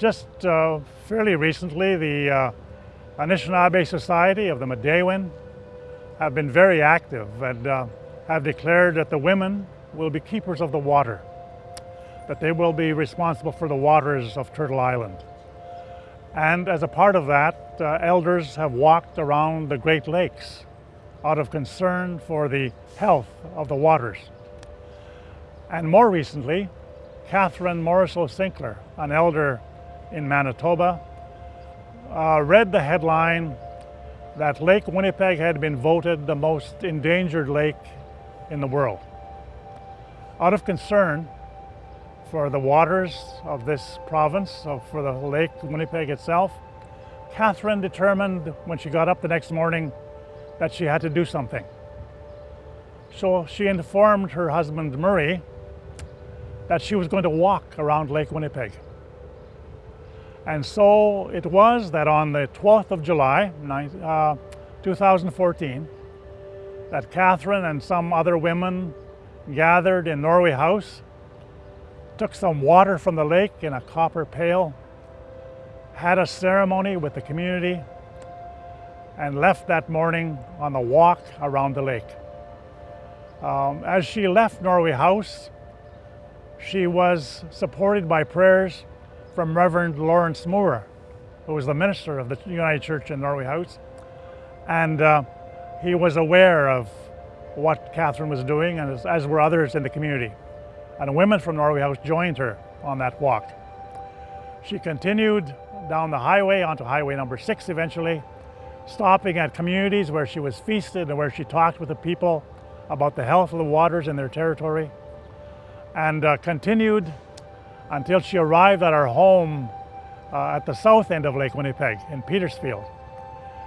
just uh, fairly recently, the uh, Anishinaabe Society of the Midewiwin have been very active and uh, have declared that the women will be keepers of the water, that they will be responsible for the waters of Turtle Island. And as a part of that, uh, elders have walked around the Great Lakes out of concern for the health of the waters. And more recently, Catherine Morriseau Sinclair, an elder in Manitoba, uh, read the headline that Lake Winnipeg had been voted the most endangered lake in the world. Out of concern for the waters of this province, so for the Lake Winnipeg itself, Catherine determined when she got up the next morning that she had to do something. So she informed her husband Murray that she was going to walk around Lake Winnipeg. And so it was that on the 12th of July, uh, 2014, that Catherine and some other women gathered in Norway House, took some water from the lake in a copper pail, had a ceremony with the community, and left that morning on the walk around the lake. Um, as she left Norway House, she was supported by prayers from Reverend Lawrence Moore, who was the minister of the United Church in Norway House. And uh, he was aware of what Catherine was doing, and as, as were others in the community. And women from Norway House joined her on that walk. She continued down the highway onto highway number six eventually, stopping at communities where she was feasted and where she talked with the people about the health of the waters in their territory, and uh, continued until she arrived at our home uh, at the south end of Lake Winnipeg in Petersfield,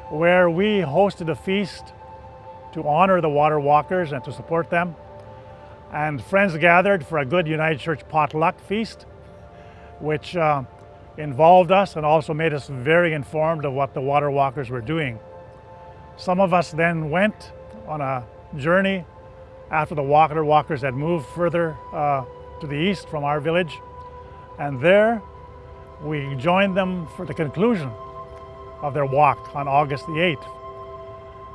where we hosted a feast to honor the water walkers and to support them. And friends gathered for a good United Church potluck feast, which uh, involved us and also made us very informed of what the water walkers were doing. Some of us then went on a journey after the water walkers had moved further uh, to the east from our village. And there we joined them for the conclusion of their walk on August the 8th.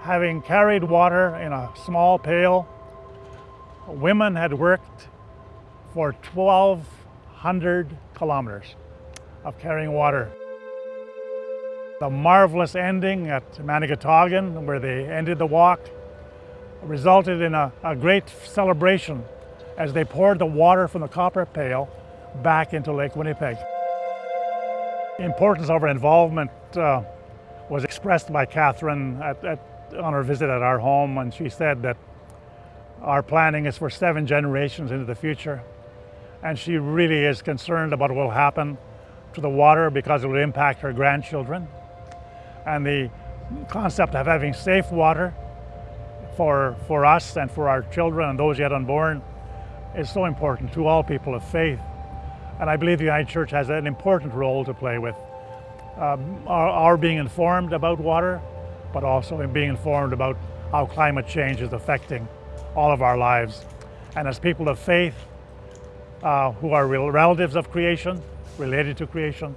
Having carried water in a small pail, women had worked for 1,200 kilometers of carrying water. The marvelous ending at Manigotagan, where they ended the walk, resulted in a, a great celebration as they poured the water from the copper pail back into Lake Winnipeg. The importance of her involvement uh, was expressed by Catherine at, at, on her visit at our home when she said that our planning is for seven generations into the future. And she really is concerned about what will happen to the water because it will impact her grandchildren. And the concept of having safe water for, for us and for our children and those yet unborn is so important to all people of faith. And I believe the United Church has an important role to play with um, our, our, being informed about water, but also in being informed about how climate change is affecting all of our lives. And as people of faith uh, who are relatives of creation, related to creation.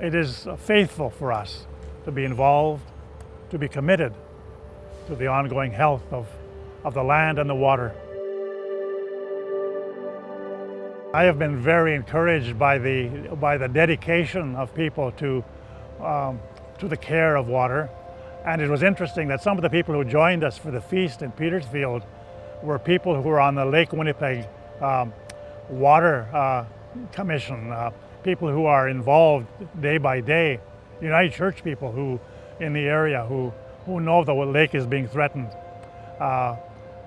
It is faithful for us to be involved, to be committed to the ongoing health of, of the land and the water. I have been very encouraged by the, by the dedication of people to, um, to the care of water. And it was interesting that some of the people who joined us for the feast in Petersfield were people who were on the Lake Winnipeg um, water uh, commission, uh, people who are involved day by day, United Church people who in the area who, who know the lake is being threatened uh,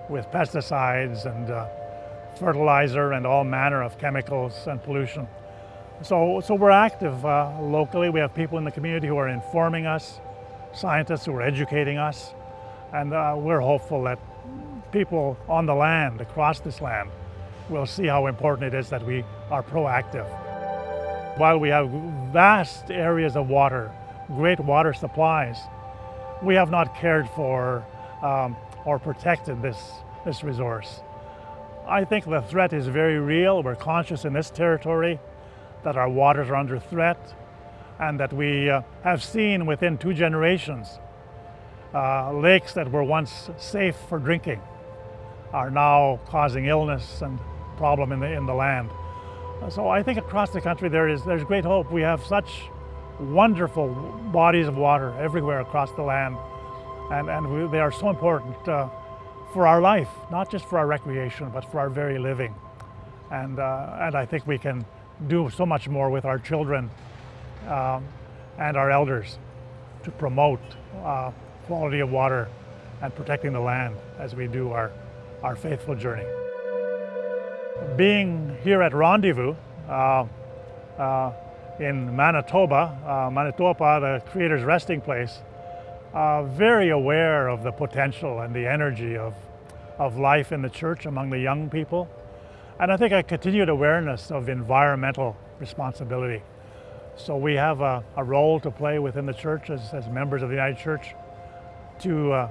with pesticides and uh, fertilizer and all manner of chemicals and pollution. So, so we're active uh, locally. We have people in the community who are informing us, scientists who are educating us, and uh, we're hopeful that people on the land, across this land, we'll see how important it is that we are proactive. While we have vast areas of water, great water supplies, we have not cared for um, or protected this, this resource. I think the threat is very real. We're conscious in this territory that our waters are under threat, and that we uh, have seen within two generations uh, lakes that were once safe for drinking are now causing illness and problem in the, in the land. So I think across the country there is there's great hope. We have such wonderful bodies of water everywhere across the land, and, and we, they are so important uh, for our life, not just for our recreation, but for our very living. And, uh, and I think we can do so much more with our children um, and our elders to promote uh, quality of water and protecting the land as we do our, our faithful journey. Being here at Rendezvous uh, uh, in Manitoba, uh, Manitoba, the Creator's resting place, uh, very aware of the potential and the energy of, of life in the church among the young people. And I think a continued awareness of environmental responsibility. So we have a, a role to play within the church as, as members of the United Church to uh,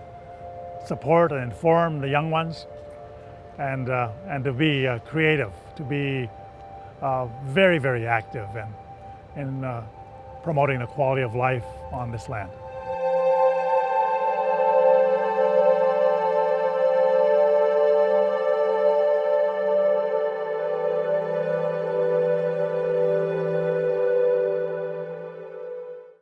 support and inform the young ones and, uh, and to be uh, creative, to be uh, very, very active in, in uh, promoting the quality of life on this land.